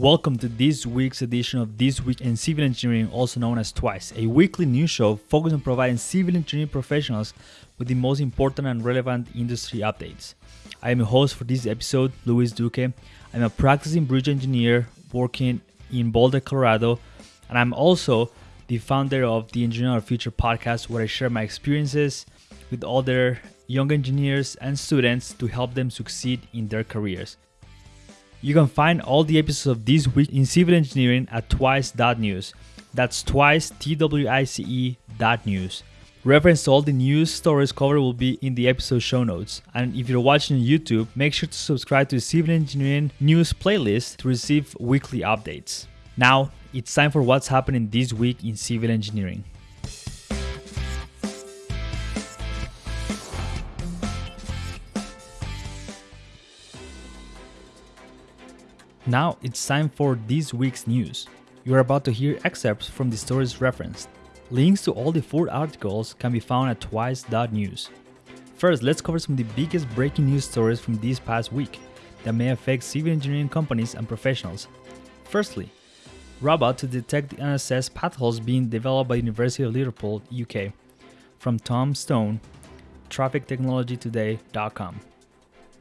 Welcome to this week's edition of This Week in Civil Engineering, also known as Twice, a weekly news show focused on providing civil engineering professionals with the most important and relevant industry updates. I am your host for this episode, Luis Duque. I'm a practicing bridge engineer working in Boulder, Colorado, and I'm also the founder of the Engineer of Future podcast, where I share my experiences with other young engineers and students to help them succeed in their careers. You can find all the episodes of This Week in Civil Engineering at twice.news. That's twice, T-W-I-C-E dot news. Reference to all the news stories covered will be in the episode show notes. And if you're watching on YouTube, make sure to subscribe to the Civil Engineering News playlist to receive weekly updates. Now, it's time for what's happening this week in civil engineering. Now it's time for this week's news. You are about to hear excerpts from the stories referenced. Links to all the four articles can be found at twice.news. First, let's cover some of the biggest breaking news stories from this past week that may affect civil engineering companies and professionals. Firstly, robot to detect and assess potholes being developed by University of Liverpool, UK. From Tom Stone, traffictechnologytoday.com.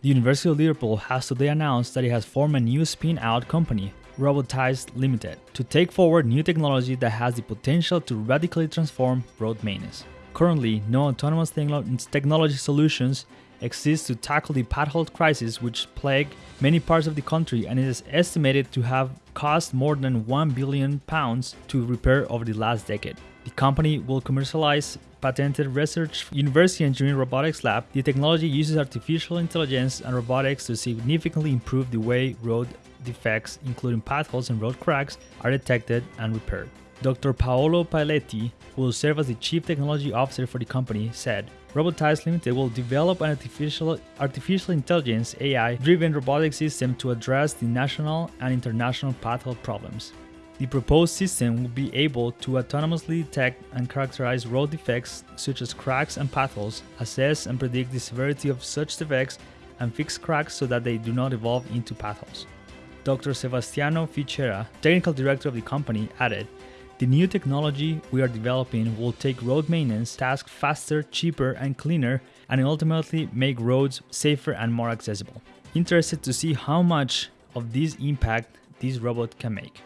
The University of Liverpool has today announced that it has formed a new spin-out company, Robotize Limited, to take forward new technology that has the potential to radically transform road maintenance. Currently, no autonomous technology solutions exist to tackle the pothole crisis which plague many parts of the country and it is estimated to have cost more than 1 billion pounds to repair over the last decade. The company will commercialize patented research University Engineering Robotics Lab, the technology uses artificial intelligence and robotics to significantly improve the way road defects, including potholes and road cracks, are detected and repaired. Dr. Paolo Paoletti, who will serve as the Chief Technology Officer for the company, said, Robotize Limited will develop an artificial, artificial intelligence AI driven robotic system to address the national and international pothole problems. The proposed system will be able to autonomously detect and characterize road defects such as cracks and potholes, assess and predict the severity of such defects, and fix cracks so that they do not evolve into potholes. Dr. Sebastiano Fichera, technical director of the company, added, the new technology we are developing will take road maintenance tasks faster, cheaper, and cleaner, and ultimately make roads safer and more accessible. Interested to see how much of this impact this robot can make.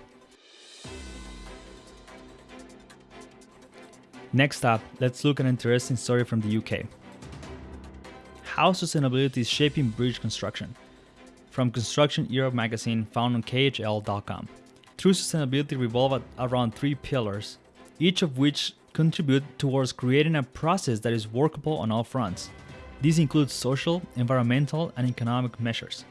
Next up, let's look at an interesting story from the UK. How sustainability is shaping bridge construction. From Construction Europe magazine found on KHL.com. True sustainability revolves around three pillars, each of which contribute towards creating a process that is workable on all fronts. These include social, environmental, and economic measures.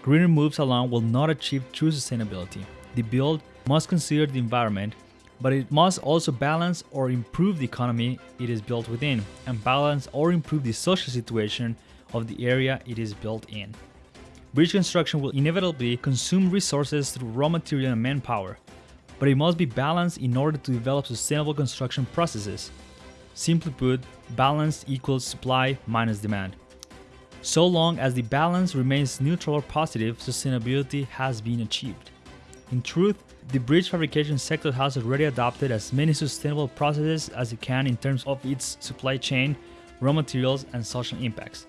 Greener moves alone will not achieve true sustainability. The build must consider the environment but it must also balance or improve the economy it is built within, and balance or improve the social situation of the area it is built in. Bridge construction will inevitably consume resources through raw material and manpower, but it must be balanced in order to develop sustainable construction processes. Simply put, balance equals supply minus demand. So long as the balance remains neutral or positive, sustainability has been achieved. In truth, the bridge fabrication sector has already adopted as many sustainable processes as it can in terms of its supply chain, raw materials, and social impacts.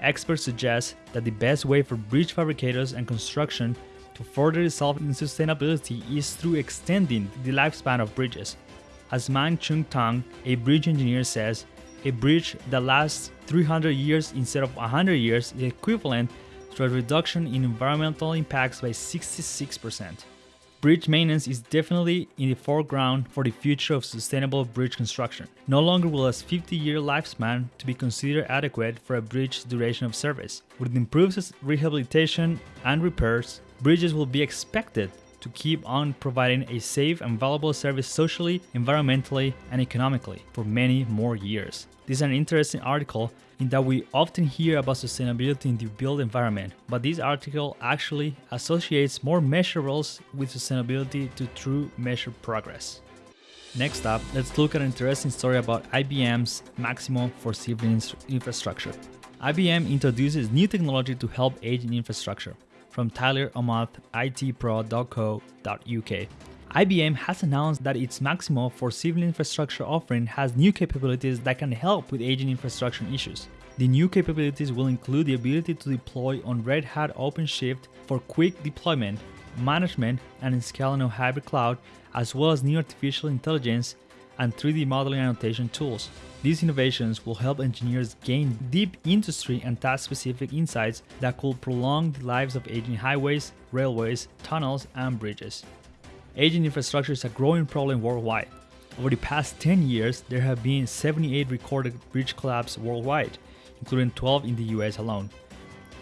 Experts suggest that the best way for bridge fabricators and construction to further resolve sustainability is through extending the lifespan of bridges. As Man Chung Tang, a bridge engineer, says, a bridge that lasts 300 years instead of 100 years is equivalent to a reduction in environmental impacts by 66%. Bridge maintenance is definitely in the foreground for the future of sustainable bridge construction. No longer will a 50-year lifespan to be considered adequate for a bridge's duration of service. With improved rehabilitation and repairs, bridges will be expected to keep on providing a safe and valuable service socially, environmentally, and economically for many more years. This is an interesting article in that we often hear about sustainability in the built environment, but this article actually associates more measurables with sustainability to true measured progress. Next up, let's look at an interesting story about IBM's Maximo for civil infrastructure. IBM introduces new technology to help aging infrastructure. from Tyler Omoth, itpro.co.uk. IBM has announced that its Maximo for civil infrastructure offering has new capabilities that can help with aging infrastructure issues. The new capabilities will include the ability to deploy on Red Hat OpenShift for quick deployment, management, and scaling of hybrid cloud, as well as new artificial intelligence and 3D modeling annotation tools. These innovations will help engineers gain deep industry and task specific insights that could prolong the lives of aging highways, railways, tunnels, and bridges. Aging infrastructure is a growing problem worldwide. Over the past 10 years, there have been 78 recorded bridge collapses worldwide, including 12 in the US alone.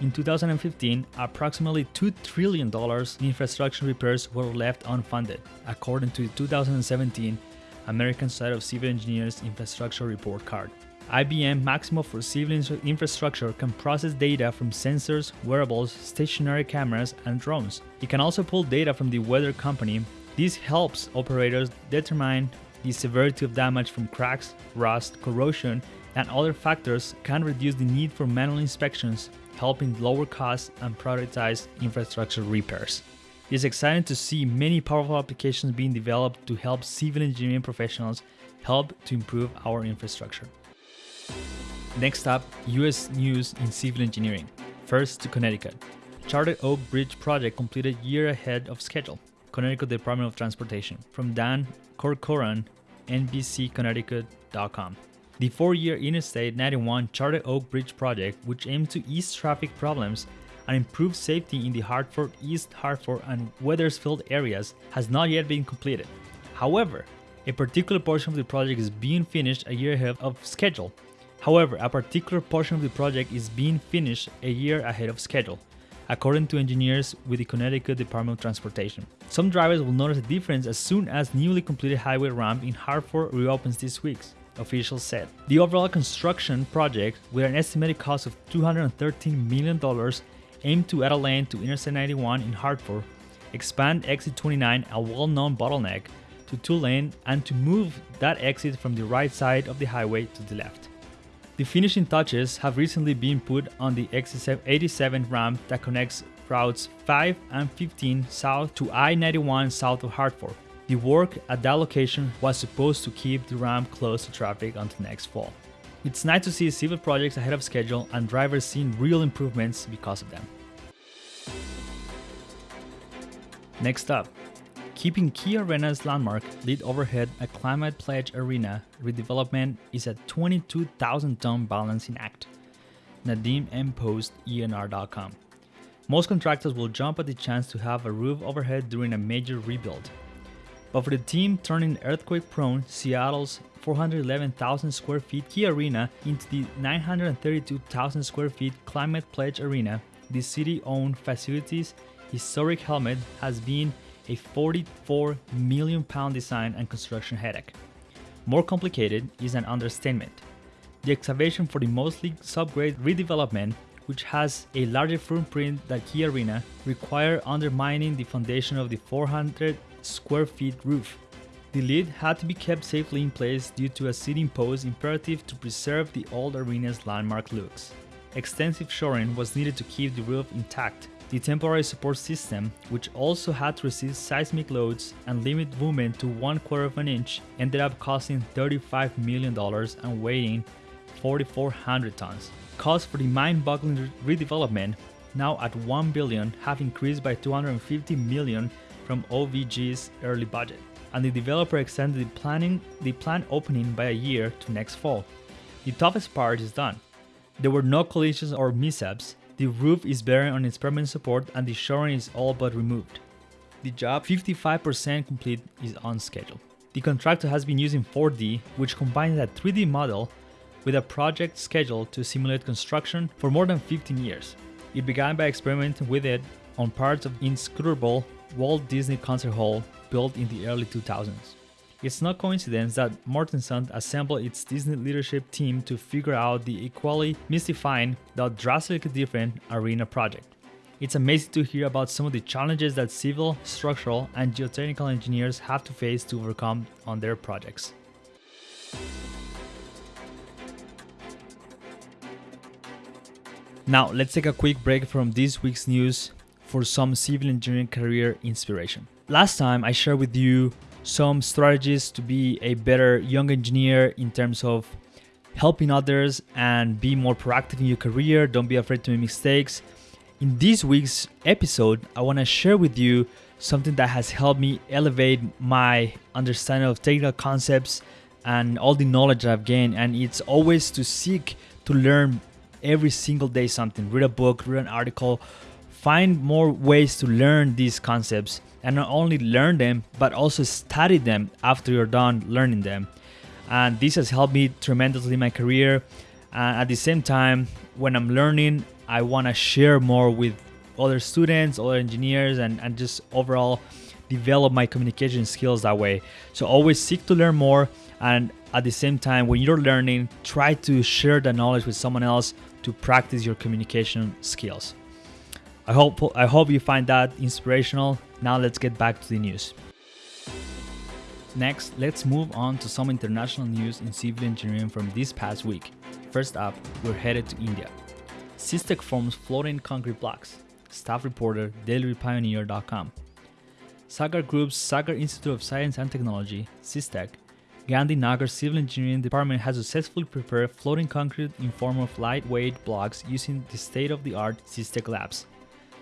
In 2015, approximately $2 trillion in infrastructure repairs were left unfunded, according to the 2017 American Society of Civil Engineers Infrastructure Report Card. IBM Maximo for Civil Infrastructure can process data from sensors, wearables, stationary cameras, and drones. It can also pull data from the weather company this helps operators determine the severity of damage from cracks, rust, corrosion, and other factors can reduce the need for manual inspections, helping lower costs and prioritize infrastructure repairs. It is exciting to see many powerful applications being developed to help civil engineering professionals help to improve our infrastructure. Next up, US news in civil engineering. First to Connecticut. Charter Oak Bridge project completed year ahead of schedule. Connecticut Department of Transportation. From Dan Corcoran, NBCConnecticut.com. The four-year Interstate 91 Charter Oak Bridge project, which aims to ease traffic problems and improve safety in the Hartford, East Hartford, and Wethersfield areas, has not yet been completed. However, a particular portion of the project is being finished a year ahead of schedule. However, a particular portion of the project is being finished a year ahead of schedule according to engineers with the Connecticut Department of Transportation. Some drivers will notice a difference as soon as newly completed highway ramp in Hartford reopens this week, officials said. The overall construction project, with an estimated cost of $213 million, aimed to add a lane to Interstate 91 in Hartford, expand exit 29, a well-known bottleneck, to two lane and to move that exit from the right side of the highway to the left. The finishing touches have recently been put on the X87 ramp that connects routes 5 and 15 south to I-91 south of Hartford. The work at that location was supposed to keep the ramp closed to traffic until next fall. It's nice to see civil projects ahead of schedule and drivers seeing real improvements because of them. Next up, Keeping Key Arena's landmark lit overhead a Climate Pledge Arena redevelopment is a 22,000 ton balancing act. Nadine M. Post, ENR.com. Most contractors will jump at the chance to have a roof overhead during a major rebuild. But for the team turning earthquake prone Seattle's 411,000 square feet Key Arena into the 932,000 square feet Climate Pledge Arena, the city owned facility's historic helmet has been a 44 million pound design and construction headache. More complicated is an understatement. The excavation for the mostly subgrade redevelopment, which has a larger footprint than Key Arena, required undermining the foundation of the 400 square feet roof. The lid had to be kept safely in place due to a city imposed imperative to preserve the old arena's landmark looks. Extensive shoring was needed to keep the roof intact, the temporary support system, which also had to resist seismic loads and limit movement to one quarter of an inch, ended up costing $35 million and weighing 4,400 tons. Costs for the mind-boggling redevelopment, now at 1 billion, have increased by 250 million from OVG's early budget, and the developer extended the planning the planned opening by a year to next fall. The toughest part is done. There were no collisions or mishaps, the roof is bearing on its permanent support and the shoring is all but removed. The job, 55% complete, is on schedule. The contractor has been using 4D, which combines a 3D model with a project schedule to simulate construction for more than 15 years. It began by experimenting with it on parts of the inscrutable Walt Disney Concert Hall built in the early 2000s. It's no coincidence that Mortenson assembled its Disney leadership team to figure out the equally mystifying, though drastically different, arena project. It's amazing to hear about some of the challenges that civil, structural, and geotechnical engineers have to face to overcome on their projects. Now, let's take a quick break from this week's news for some civil engineering career inspiration. Last time I shared with you some strategies to be a better young engineer in terms of helping others and be more proactive in your career. Don't be afraid to make mistakes. In this week's episode, I want to share with you something that has helped me elevate my understanding of technical concepts and all the knowledge I've gained. And it's always to seek to learn every single day something. Read a book, read an article, find more ways to learn these concepts and not only learn them, but also study them after you're done learning them. And this has helped me tremendously in my career. And at the same time, when I'm learning, I want to share more with other students, other engineers, and, and just overall develop my communication skills that way. So always seek to learn more. And at the same time, when you're learning, try to share the knowledge with someone else to practice your communication skills. I hope I hope you find that inspirational. Now let's get back to the news. Next, let's move on to some international news in civil engineering from this past week. First up, we're headed to India. SISTEC forms floating concrete blocks. Staff reporter dailypioneer.com. Sagar Group's Sagar Institute of Science and Technology, SISTEC, Gandhi Nagar Civil Engineering Department has successfully prepared floating concrete in form of lightweight blocks using the state-of-the-art SISTEC labs.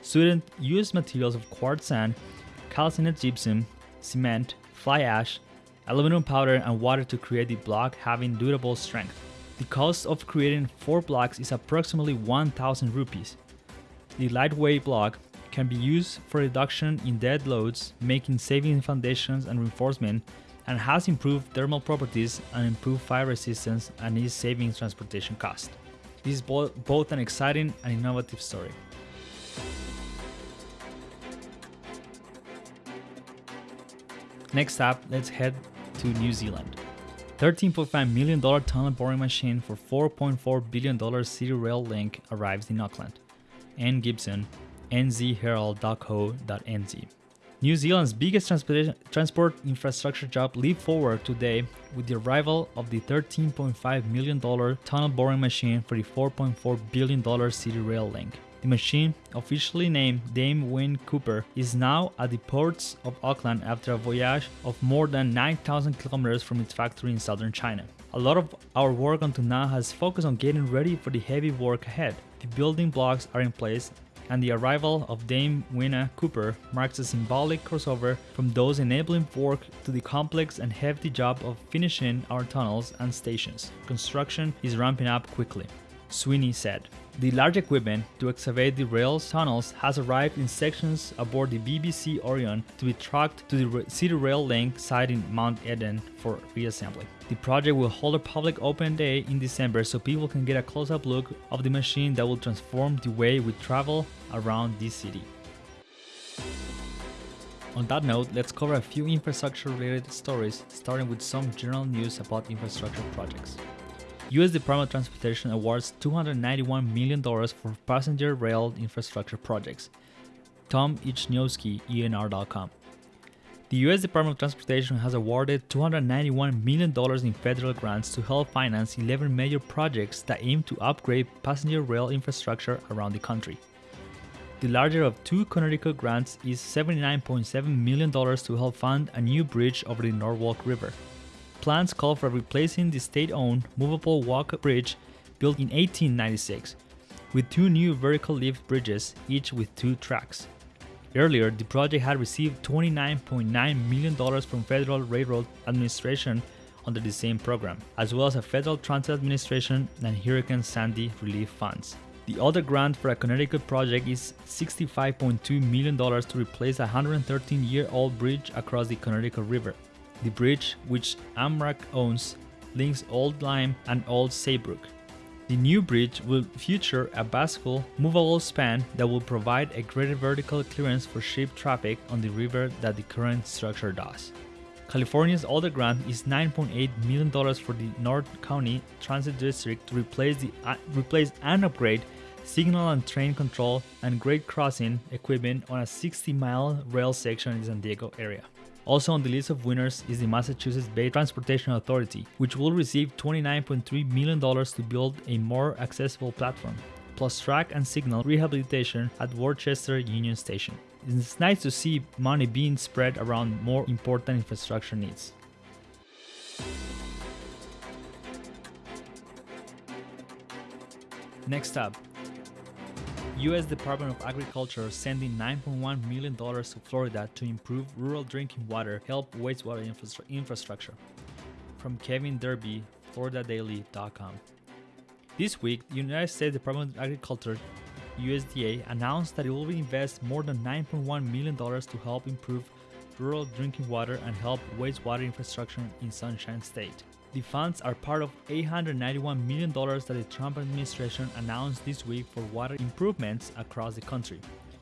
Students used materials of quartz sand, calcined gypsum, cement, fly ash, aluminum powder, and water to create the block having durable strength. The cost of creating four blocks is approximately 1000 rupees. The lightweight block can be used for reduction in dead loads, making saving in foundations and reinforcement, and has improved thermal properties and improved fire resistance and is saving transportation cost. This is both an exciting and innovative story. Next up, let's head to New Zealand. $13.5 million tunnel boring machine for $4.4 billion City Rail link arrives in Auckland. Anne Gibson, nzherald.co.nz. New Zealand's biggest transport infrastructure job leap forward today with the arrival of the $13.5 million tunnel boring machine for the $4.4 billion City Rail link. The machine, officially named Dame Whina Cooper, is now at the ports of Auckland after a voyage of more than 9,000 kilometers from its factory in southern China. A lot of our work until now has focused on getting ready for the heavy work ahead. The building blocks are in place and the arrival of Dame Whina Cooper marks a symbolic crossover from those enabling work to the complex and hefty job of finishing our tunnels and stations. Construction is ramping up quickly. Sweeney said. The large equipment to excavate the rail tunnels has arrived in sections aboard the BBC Orion to be trucked to the City Rail Link site in Mount Eden for reassembly. The project will hold a public open day in December so people can get a close-up look of the machine that will transform the way we travel around this city. On that note, let's cover a few infrastructure related stories, starting with some general news about infrastructure projects. US Department of Transportation awards $291 million for passenger rail infrastructure projects. Tom Ichniowski, ENR.com. The US Department of Transportation has awarded $291 million in federal grants to help finance 11 major projects that aim to upgrade passenger rail infrastructure around the country. The larger of two Connecticut grants is $79.7 million to help fund a new bridge over the Norwalk River. Plans call for replacing the state-owned movable walk bridge built in 1896 with two new vertical lift bridges, each with two tracks. Earlier, the project had received $29.9 million from Federal Railroad Administration under the same program, as well as a Federal Transit Administration and Hurricane Sandy relief funds. The other grant for a Connecticut project is $65.2 million to replace a 113 year old bridge across the Connecticut River. The bridge, which Amtrak owns, links Old Lyme and Old Saybrook. The new bridge will feature a bascule, movable span that will provide a greater vertical clearance for ship traffic on the river that the current structure does. California's other grant is $9.8 million for the North County Transit District to replace, the, uh, replace and upgrade signal and train control and grade crossing equipment on a 60 mile rail section in the San Diego area. Also on the list of winners is the Massachusetts Bay Transportation Authority, which will receive $29.3 million to build a more accessible platform. plus track and signal rehabilitation at Worcester Union Station. It's nice to see money being spread around more important infrastructure needs. Next up, U.S. Department of Agriculture sending $9.1 million to Florida to improve rural drinking water, help wastewater infra- infrastructure. From Kevin Derby, FloridaDaily.com. This week, the United States Department of Agriculture USDA announced that it will invest more than $9.1 million to help improve rural drinking water and help wastewater infrastructure in Sunshine State. The funds are part of $891 million that the Trump administration announced this week for water improvements across the country.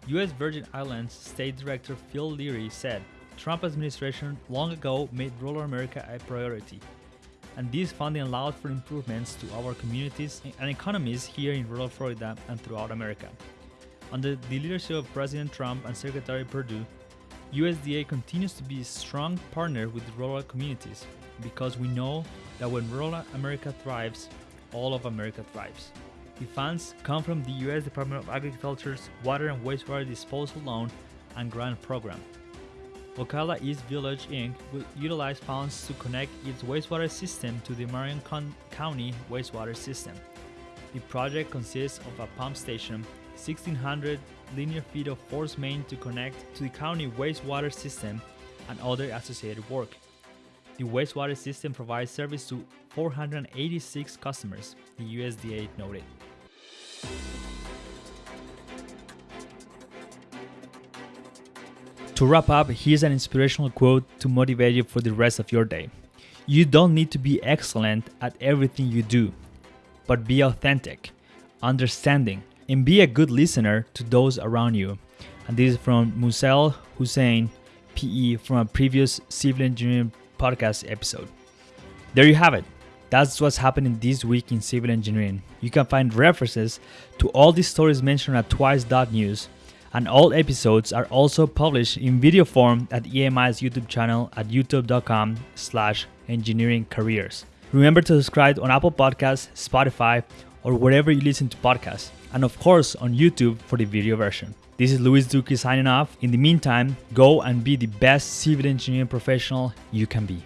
U.S. Virgin Islands State Director Phil Leary said, Trump administration long ago made rural America a priority, and this funding allowed for improvements to our communities and economies here in rural Florida and throughout America. Under the leadership of President Trump and Secretary Perdue, USDA continues to be a strong partner with rural communities because we know that when rural America thrives, all of America thrives. The funds come from the U.S. Department of Agriculture's Water and Wastewater Disposal Loan and Grant Program. Ocala East Village Inc. will utilize funds to connect its wastewater system to the Marion County wastewater system. The project consists of a pump station, 1600 linear feet of force main to connect to the county wastewater system and other associated work. The wastewater system provides service to 486 customers, the USDA noted. To wrap up, here's an inspirational quote to motivate you for the rest of your day. You don't need to be excellent at everything you do, but be authentic, understanding, and be a good listener to those around you. And this is from Musel Hussein, PE, from a previous civil engineering podcast episode. There you have it. That's what's happening this week in civil engineering. You can find references to all these stories mentioned at twice.news, and all episodes are also published in video form at EMI's YouTube channel at youtube.com slash engineering careers. Remember to subscribe on Apple Podcasts, Spotify, or wherever you listen to podcasts, and of course on YouTube for the video version. This is Luis Duque signing off. In the meantime, go and be the best civil engineering professional you can be.